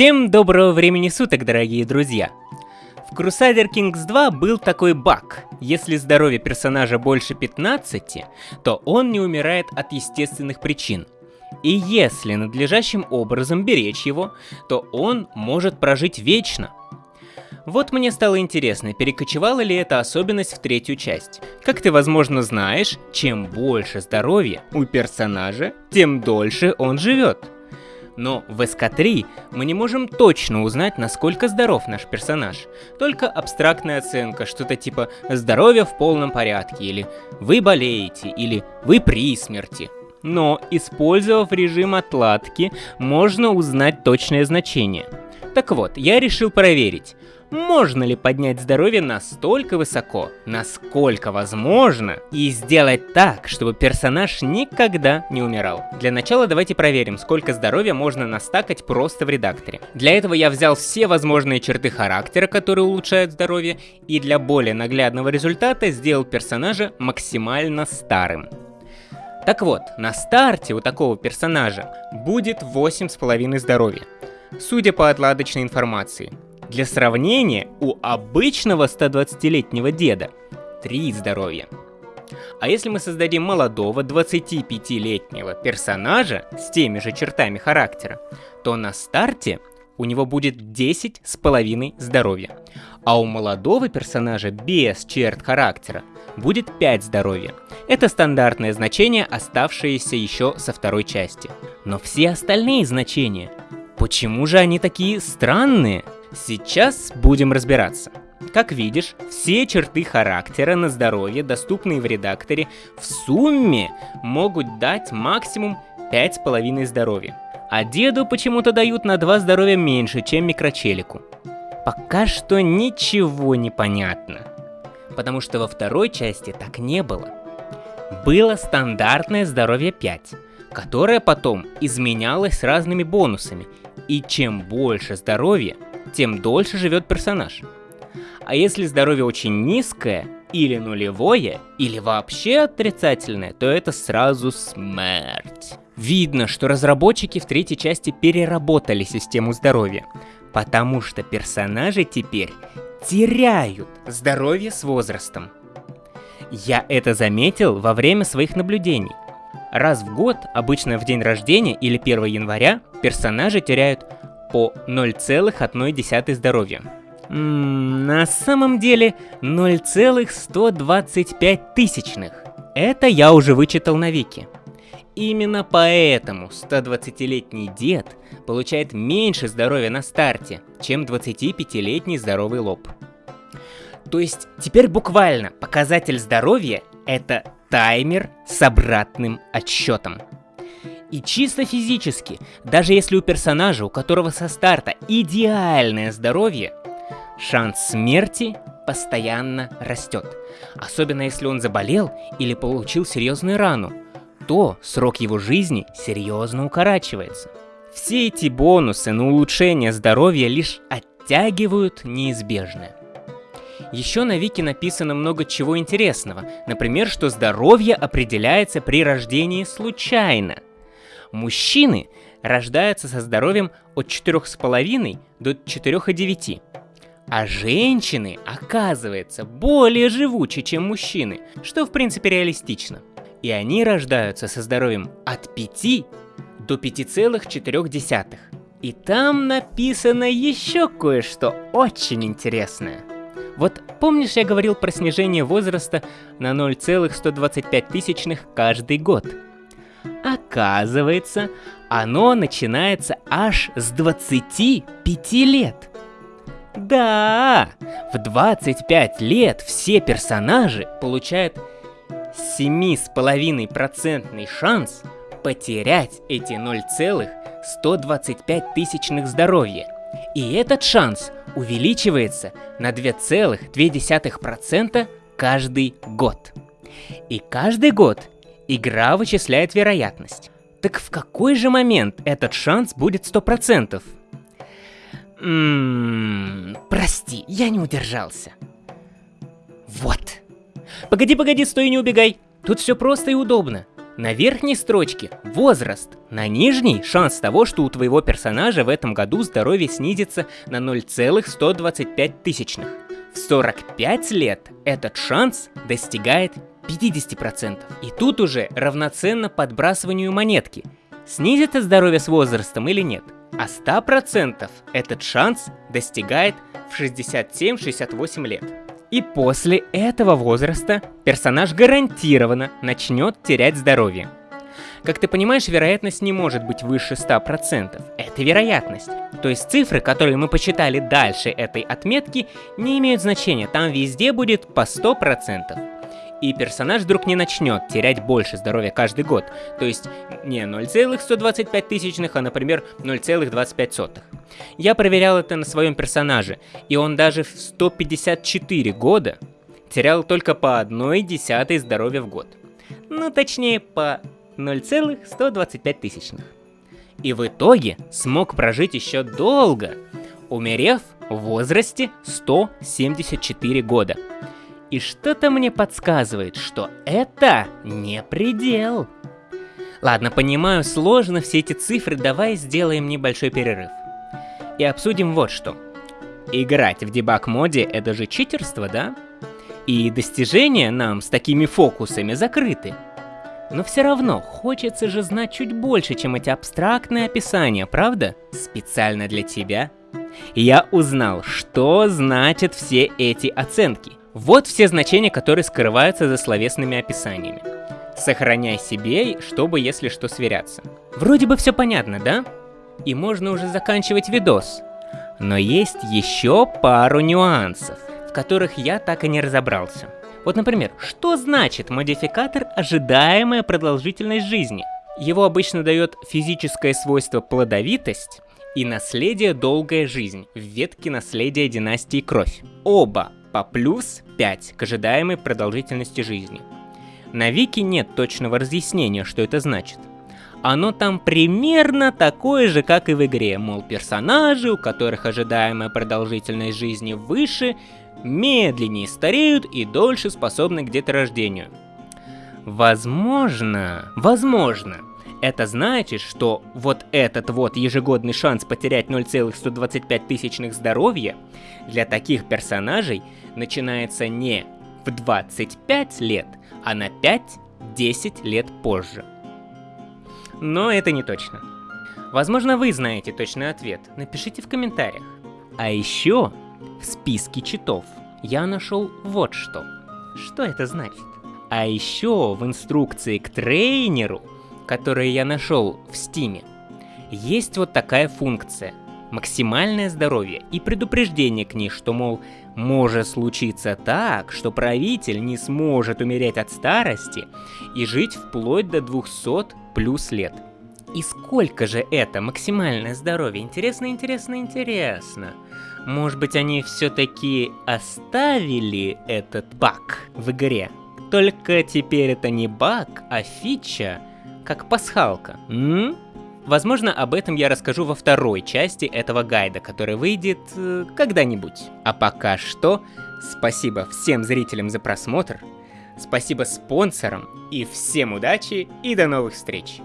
Всем доброго времени суток, дорогие друзья! В Crusader Kings 2 был такой баг. Если здоровье персонажа больше 15, то он не умирает от естественных причин. И если надлежащим образом беречь его, то он может прожить вечно. Вот мне стало интересно, перекочевала ли эта особенность в третью часть. Как ты, возможно, знаешь, чем больше здоровья у персонажа, тем дольше он живет. Но в СК-3 мы не можем точно узнать, насколько здоров наш персонаж. Только абстрактная оценка, что-то типа «здоровье в полном порядке» или «вы болеете» или «вы при смерти». Но, использовав режим отладки, можно узнать точное значение. Так вот, я решил проверить, можно ли поднять здоровье настолько высоко, насколько возможно, и сделать так, чтобы персонаж никогда не умирал. Для начала давайте проверим, сколько здоровья можно настакать просто в редакторе. Для этого я взял все возможные черты характера, которые улучшают здоровье, и для более наглядного результата сделал персонажа максимально старым. Так вот, на старте у такого персонажа будет 8,5 здоровья. Судя по отладочной информации, для сравнения, у обычного 120-летнего деда 3 здоровья. А если мы создадим молодого 25-летнего персонажа с теми же чертами характера, то на старте у него будет 10 с половиной здоровья. А у молодого персонажа без черт характера будет 5 здоровья. Это стандартное значение, оставшееся еще со второй части. Но все остальные значения, почему же они такие странные? Сейчас будем разбираться. Как видишь, все черты характера на здоровье, доступные в редакторе, в сумме могут дать максимум 5,5 здоровья. А деду почему-то дают на 2 здоровья меньше, чем микрочелику. Пока что ничего не понятно. Потому что во второй части так не было. Было стандартное здоровье 5, которое потом изменялось разными бонусами. И чем больше здоровья, тем дольше живет персонаж. А если здоровье очень низкое, или нулевое, или вообще отрицательное, то это сразу смерть. Видно, что разработчики в третьей части переработали систему здоровья, потому что персонажи теперь теряют здоровье с возрастом. Я это заметил во время своих наблюдений. Раз в год, обычно в день рождения или 1 января, персонажи теряют по 0,1 здоровья. М на самом деле 0,125 тысячных. Это я уже вычитал на Вики. Именно поэтому 120-летний дед получает меньше здоровья на старте, чем 25-летний здоровый лоб. То есть теперь буквально показатель здоровья это таймер с обратным отсчетом. И чисто физически, даже если у персонажа, у которого со старта идеальное здоровье, шанс смерти постоянно растет. Особенно если он заболел или получил серьезную рану, то срок его жизни серьезно укорачивается. Все эти бонусы на улучшение здоровья лишь оттягивают неизбежное. Еще на Вики написано много чего интересного, например, что здоровье определяется при рождении случайно – Мужчины рождаются со здоровьем от 4,5 до 4,9. А женщины, оказывается, более живучи, чем мужчины, что в принципе реалистично. И они рождаются со здоровьем от 5 до 5,4. И там написано еще кое-что очень интересное. Вот помнишь, я говорил про снижение возраста на 0,125 тысячных каждый год? Оказывается, оно начинается аж с 25 лет. Да, в 25 лет все персонажи получают 7,5% шанс потерять эти 0,125 тысячных здоровья. И этот шанс увеличивается на 2,2% каждый год. И каждый год Игра вычисляет вероятность. Так в какой же момент этот шанс будет 100%? Ммм, прости, я не удержался. Вот. Погоди, погоди, стой не убегай. Тут все просто и удобно. На верхней строчке – возраст. На нижней – шанс того, что у твоего персонажа в этом году здоровье снизится на 0,125 тысячных. В 45 лет этот шанс достигает 50%. И тут уже равноценно подбрасыванию монетки. Снизится здоровье с возрастом или нет. А 100% этот шанс достигает в 67-68 лет. И после этого возраста персонаж гарантированно начнет терять здоровье. Как ты понимаешь, вероятность не может быть выше 100%. Это вероятность. То есть цифры, которые мы посчитали дальше этой отметки, не имеют значения. Там везде будет по 100% и персонаж вдруг не начнет терять больше здоровья каждый год. То есть не 0,125 тысячных, а, например, 0,25. Я проверял это на своем персонаже, и он даже в 154 года терял только по одной десятой здоровья в год. Ну, точнее, по 0,125 тысячных. И в итоге смог прожить еще долго, умерев в возрасте 174 года. И что-то мне подсказывает, что это не предел. Ладно, понимаю, сложно все эти цифры, давай сделаем небольшой перерыв. И обсудим вот что. Играть в дебаг-моде — это же читерство, да? И достижения нам с такими фокусами закрыты. Но все равно хочется же знать чуть больше, чем эти абстрактные описания, правда? Специально для тебя я узнал, что значат все эти оценки. Вот все значения, которые скрываются за словесными описаниями. Сохраняй себе, чтобы если что сверяться. Вроде бы все понятно, да? И можно уже заканчивать видос. Но есть еще пару нюансов, в которых я так и не разобрался. Вот, например, что значит модификатор «ожидаемая продолжительность жизни»? Его обычно дает физическое свойство плодовитость и наследие «долгая жизнь» в ветке наследия династии Кровь. Оба по плюс 5 к ожидаемой продолжительности жизни. На Вики нет точного разъяснения, что это значит. Оно там примерно такое же, как и в игре, мол, персонажи, у которых ожидаемая продолжительность жизни выше, медленнее стареют и дольше способны к деторождению. Возможно, возможно, это значит, что вот этот вот ежегодный шанс потерять 0,125 тысячных здоровья для таких персонажей начинается не в 25 лет, а на 5-10 лет позже. Но это не точно. Возможно, вы знаете точный ответ, напишите в комментариях. А еще в списке читов я нашел вот что. Что это значит? А еще в инструкции к трейнеру которые я нашел в Стиме, есть вот такая функция. Максимальное здоровье и предупреждение к ней, что, мол, может случиться так, что правитель не сможет умереть от старости и жить вплоть до 200 плюс лет. И сколько же это максимальное здоровье? Интересно, интересно, интересно. Может быть, они все-таки оставили этот баг в игре? Только теперь это не баг, а фича, как пасхалка. М? Возможно, об этом я расскажу во второй части этого гайда, который выйдет э, когда-нибудь. А пока что, спасибо всем зрителям за просмотр, спасибо спонсорам и всем удачи и до новых встреч!